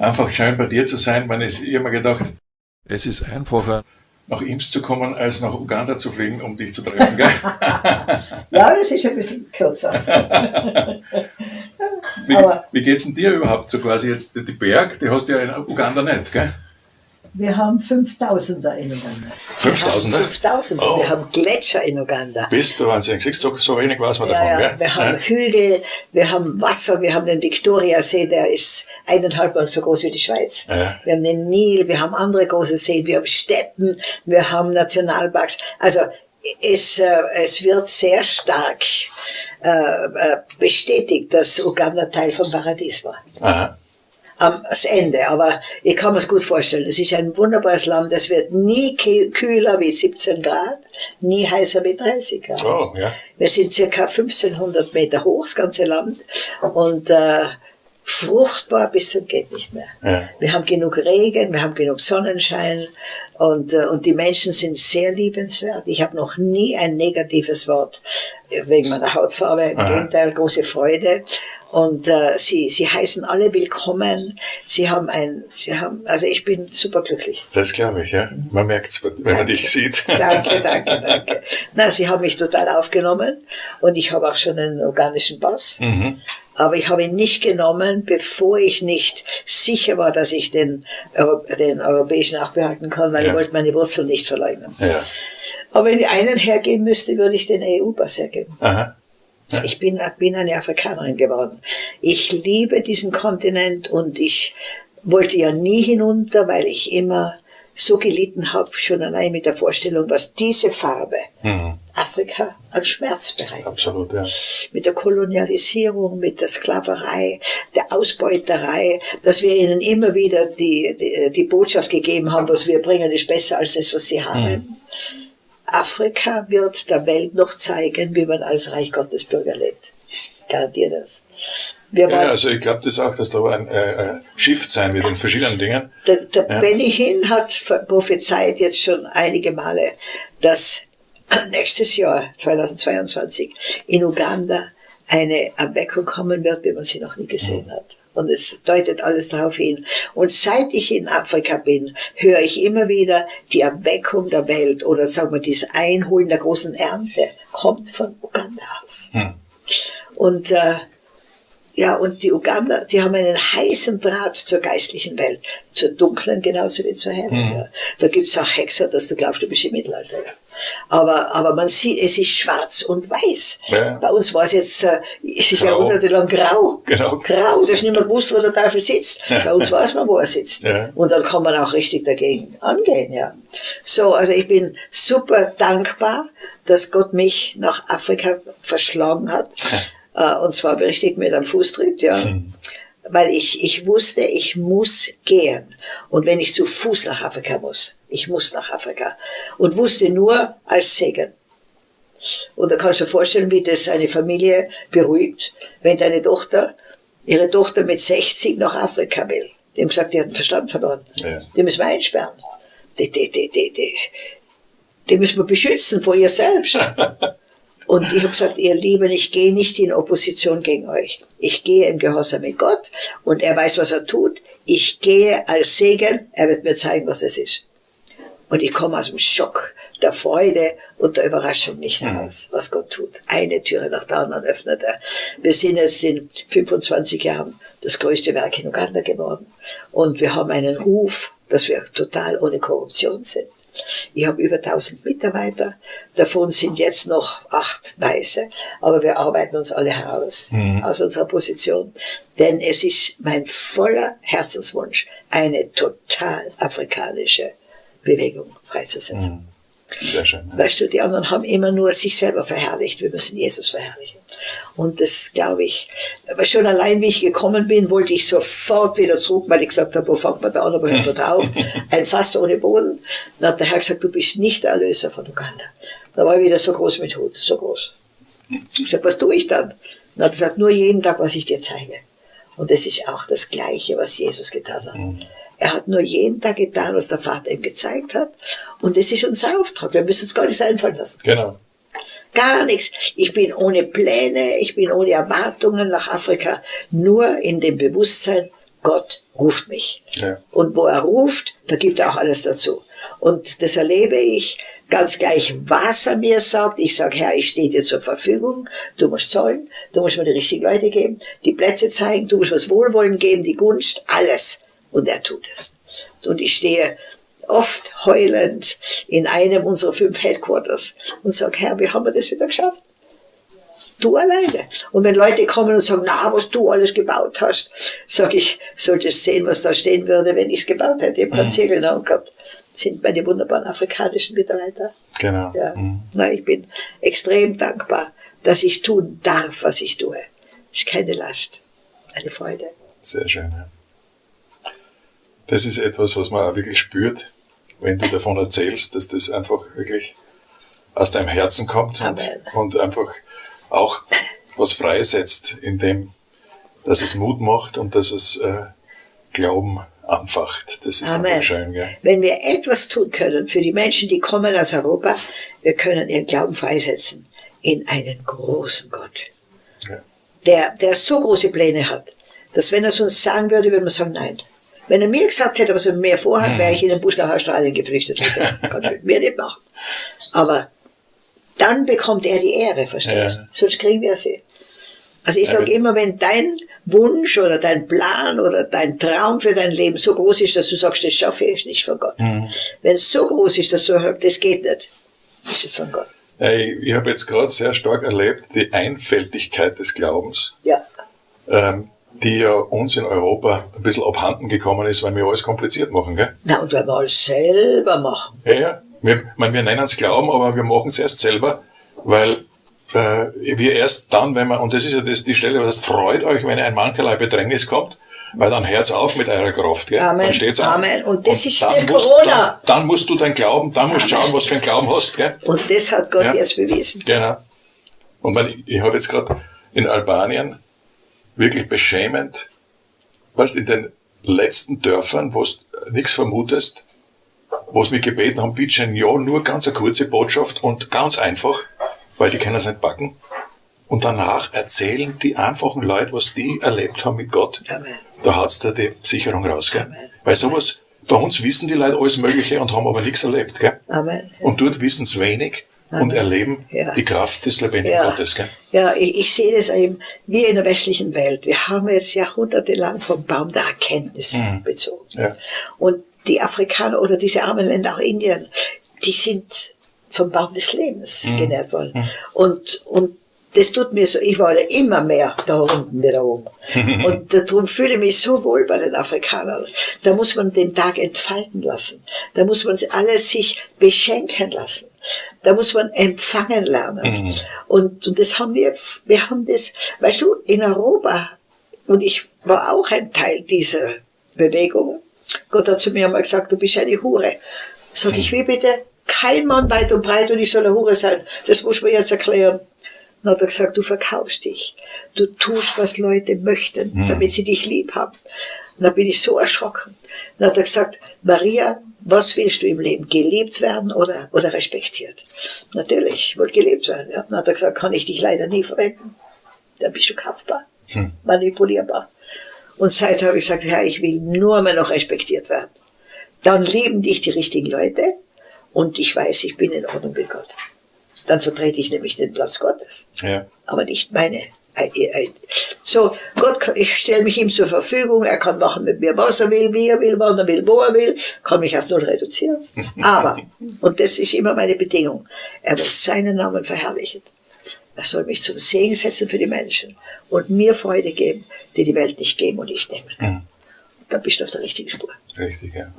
einfach schön bei dir zu sein. Man ist immer gedacht, es ist einfacher, nach Ims zu kommen, als nach Uganda zu fliegen, um dich zu treffen. Gell? ja, das ist ein bisschen kürzer. wie, wie geht's denn dir überhaupt so quasi jetzt die Berg? Die hast du ja in Uganda nicht, gell? Wir haben 5000er in Uganda. 5000er? 5000er. Oh. Wir haben Gletscher in Uganda. Bist du Wahnsinn. Siehst du, so wenig weiß man ja, davon, ja. gell? Wir haben ja. Hügel, wir haben Wasser, wir haben den Viktoriasee, der ist eineinhalb Mal so groß wie die Schweiz. Ja. Wir haben den Nil, wir haben andere große Seen, wir haben Steppen, wir haben Nationalparks. Also, es, äh, es wird sehr stark äh, äh bestätigt, dass Uganda Teil vom Paradies war. Aha am Ende. Aber ich kann mir es gut vorstellen. Es ist ein wunderbares Land. Es wird nie kühler wie 17 Grad, nie heißer wie 30 Grad. Oh, ja. Wir sind circa 1500 Meter hoch, das ganze Land. Und äh, fruchtbar bis zum geht nicht mehr. Ja. Wir haben genug Regen, wir haben genug Sonnenschein und, äh, und die Menschen sind sehr liebenswert. Ich habe noch nie ein negatives Wort wegen meiner Hautfarbe, im. Gegenteil, große Freude. Und äh, sie, sie heißen alle willkommen. Sie haben ein, sie haben, also ich bin superglücklich. Das glaube ich, ja. Man merkt es, wenn danke. man dich sieht. Danke, danke, danke. Na, sie haben mich total aufgenommen und ich habe auch schon einen organischen Pass. Mhm. Aber ich habe ihn nicht genommen, bevor ich nicht sicher war, dass ich den, den europäischen auch behalten kann, weil ja. ich wollte meine Wurzeln nicht verleugnen. Ja. Aber wenn ich einen hergeben müsste, würde ich den EU-Pass hergeben. Aha. Ich bin, bin eine Afrikanerin geworden. Ich liebe diesen Kontinent und ich wollte ja nie hinunter, weil ich immer so gelitten habe, schon allein mit der Vorstellung, was diese Farbe mhm. Afrika an Schmerz bereitet. Absolut, ja. Mit der Kolonialisierung, mit der Sklaverei, der Ausbeuterei, dass wir ihnen immer wieder die, die, die Botschaft gegeben haben, was wir bringen, ist besser als das, was sie haben. Mhm. Afrika wird der Welt noch zeigen, wie man als Reich Gottes Bürger lebt. Garantiert das. ja, also ich glaube das auch, dass da ein äh, Shift sein wird in verschiedenen Dingen. Der, der ja. Benny Hinn hat prophezeit jetzt schon einige Male, dass nächstes Jahr, 2022, in Uganda eine Erweckung kommen wird, wie man sie noch nie gesehen mhm. hat. Und es deutet alles darauf hin. Und seit ich in Afrika bin, höre ich immer wieder, die Erweckung der Welt oder sagen wir, das Einholen der großen Ernte kommt von Uganda aus. Hm. Und äh, ja, und die Uganda, die haben einen heißen Draht zur geistlichen Welt, zur dunklen genauso wie zur hellen. Mhm. Ja. Da gibt's auch Hexer, dass du glaubst, du bist im Mittelalter. Ja. Aber, aber man sieht, es ist schwarz und weiß. Ja. Bei uns war es jetzt äh, jahrhundertelang grau. Genau. Grau, du hast nicht mehr gewusst, wo der Teufel sitzt. Bei uns weiß man, wo er sitzt. Und dann kann man auch richtig dagegen angehen. Ja. So, also ich bin super dankbar, dass Gott mich nach Afrika verschlagen hat. Äh, und zwar richtig mit einem Fußtritt, ja. Hm. Weil ich, ich wusste, ich muss gehen. Und wenn ich zu Fuß nach Afrika muss, ich muss nach Afrika. Und wusste nur als Segen. Und da kannst du dir vorstellen, wie das eine Familie beruhigt, wenn deine Tochter, ihre Tochter mit 60 nach Afrika will. Die haben gesagt, die hat den Verstand verloren. Ja. Die müssen wir einsperren. Die, die, die, die, die, die müssen wir beschützen vor ihr selbst. Und ich habe gesagt, ihr Lieben, ich gehe nicht in Opposition gegen euch. Ich gehe im Gehorsam mit Gott und er weiß, was er tut. Ich gehe als Segen, er wird mir zeigen, was das ist. Und ich komme aus dem Schock der Freude und der Überraschung nicht heraus, mhm. was Gott tut. Eine Türe nach der anderen öffnet er. Wir sind jetzt in 25 Jahren das größte Werk in Uganda geworden. Und wir haben einen Ruf, dass wir total ohne Korruption sind. Ich habe über 1000 Mitarbeiter, davon sind jetzt noch acht Weiße, aber wir arbeiten uns alle heraus mhm. aus unserer Position, denn es ist mein voller Herzenswunsch, eine total afrikanische Bewegung freizusetzen. Mhm. Sehr schön. Weißt du, die anderen haben immer nur sich selber verherrlicht. Wir müssen Jesus verherrlichen. Und das glaube ich, aber schon allein wie ich gekommen bin, wollte ich sofort wieder zurück, weil ich gesagt habe, wo fängt man da an, aber hört man da auf? Ein Fass ohne Boden. Dann hat der Herr gesagt, du bist nicht der Erlöser von Uganda. Da war ich wieder so groß mit Hut, so groß. Ich sag, was tue ich dann? Dann hat er gesagt, nur jeden Tag, was ich dir zeige. Und das ist auch das Gleiche, was Jesus getan hat. Mhm. Er hat nur jeden Tag getan, was der Vater ihm gezeigt hat. Und das ist unser Auftrag. Wir müssen uns gar nichts einfallen lassen. Genau. Gar nichts. Ich bin ohne Pläne, ich bin ohne Erwartungen nach Afrika. Nur in dem Bewusstsein, Gott ruft mich. Ja. Und wo er ruft, da gibt er auch alles dazu. Und das erlebe ich ganz gleich, was er mir sagt. Ich sage, Herr, ich stehe dir zur Verfügung. Du musst zahlen, du musst mir die richtigen Leute geben, die Plätze zeigen, du musst was Wohlwollen geben, die Gunst, alles. Und er tut es. Und ich stehe oft heulend in einem unserer fünf Headquarters und sage, Herr, wie haben wir das wieder geschafft? Du alleine. Und wenn Leute kommen und sagen, na, was du alles gebaut hast, sage ich, solltest sehen, was da stehen würde, wenn ich es gebaut hätte. Ich habe mhm. Ziegel gehabt. Das sind meine wunderbaren afrikanischen Mitarbeiter. Genau. Ja. Mhm. Na, ich bin extrem dankbar, dass ich tun darf, was ich tue. Ist keine Last, eine Freude. Sehr schön, ja. Das ist etwas, was man auch wirklich spürt, wenn du davon erzählst, dass das einfach wirklich aus deinem Herzen kommt und, und, einfach auch was freisetzt, indem, dass es Mut macht und dass es äh, Glauben anfacht. Das ist Amen. einfach schön. Gell? Wenn wir etwas tun können für die Menschen, die kommen aus Europa, wir können ihren Glauben freisetzen in einen großen Gott, ja. der, der so große Pläne hat, dass wenn er es uns sagen würde, würden wir sagen, nein. Wenn er mir gesagt hätte, was er mit mir vorhat, wäre ich in den Busch nach Australien geflüchtet. Kannst du mit mir nicht machen. Aber dann bekommt er die Ehre, verstehst du? Ja. Sonst kriegen wir sie. Also ich sage immer, wenn dein Wunsch oder dein Plan oder dein Traum für dein Leben so groß ist, dass du sagst, das schaffe ich nicht von Gott. Mhm. Wenn es so groß ist, dass du sagst, das geht nicht, ist es von Gott. Ich, ich habe jetzt gerade sehr stark erlebt, die Einfältigkeit des Glaubens. Ja. Ähm, die ja uns in Europa ein bisschen abhanden gekommen ist, weil wir alles kompliziert machen, gell? Na, und weil wir alles selber machen. Ja, ja. Wir, mein, wir nennen es Glauben, aber wir machen es erst selber, weil äh, wir erst dann, wenn man, und das ist ja das, die Stelle, was heißt, freut euch, wenn ein mancherlei Bedrängnis kommt, weil dann Herz auf mit eurer Kraft, gell? Amen. Dann steht's an. Amen. Und das und ist für Corona. Dann, dann, musst du dein Glauben, dann musst du schauen, was für ein Glauben hast, gell? Und das hat Gott ja. jetzt bewiesen. Genau. Und man, ich, ich habe jetzt gerade in Albanien wirklich beschämend, was in den letzten Dörfern, wo du nichts vermutest, wo sie mich gebeten haben, bitte schön, ja, nur ganz eine kurze Botschaft und ganz einfach, weil die können es nicht backen. Und danach erzählen die einfachen Leute, was die erlebt haben mit Gott. Amen. Da hat's da die Sicherung raus, gell? Amen. Weil sowas, bei uns wissen die Leute alles Mögliche und haben aber nichts erlebt, gell? Amen. Und dort wissen sie wenig und erleben ja. die Kraft des lebendigen ja. Gottes. Gell? Ja, ich, ich, sehe das eben wie in der westlichen Welt. Wir haben jetzt jahrhundertelang vom Baum der Erkenntnis mhm. bezogen. Ja. Und die Afrikaner oder diese armen Länder, auch Indien, die sind vom Baum des Lebens mhm. genährt worden. Mhm. Und, und das tut mir so, ich war immer mehr da unten wie da oben. Und darum fühle ich mich so wohl bei den Afrikanern. Da muss man den Tag entfalten lassen. Da muss man alles sich beschenken lassen. Da muss man empfangen lernen. Mhm. Und, und das haben wir, wir haben das, weißt du, in Europa, und ich war auch ein Teil dieser Bewegung. Gott hat zu mir einmal gesagt, du bist eine Hure. Sag ich, wie bitte? Kein Mann weit und breit und ich soll eine Hure sein. Das muss man jetzt erklären. Dann hat er gesagt, du verkaufst dich. Du tust, was Leute möchten, mhm. damit sie dich lieb haben. Und da bin ich so erschrocken. Dann hat er gesagt, Maria, was willst du im Leben? Geliebt werden oder, oder respektiert? Natürlich, ich wollte gelebt werden. Ja. Dann hat er gesagt, kann ich dich leider nie verwenden. Dann bist du kaufbar, hm. manipulierbar. Und seitdem habe ich gesagt, ja, ich will nur mehr noch respektiert werden. Dann lieben dich die richtigen Leute und ich weiß, ich bin in Ordnung mit Gott. Dann vertrete ich nämlich den Platz Gottes. Ja. Aber nicht meine so, Gott, ich stelle mich ihm zur Verfügung, er kann machen mit mir, was er will, wie er will, wann er will, wo er will, kann mich auf null reduzieren. Aber, und das ist immer meine Bedingung, er muss seinen Namen verherrlichen. Er soll mich zum Segen setzen für die Menschen und mir Freude geben, die die Welt nicht geben und ich nehmen kann. Mhm. Dann bist du auf der richtigen Spur. Richtig, ja.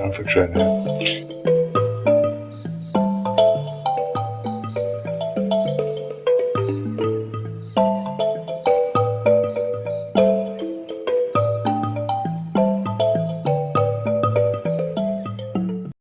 Einfach schön, ja.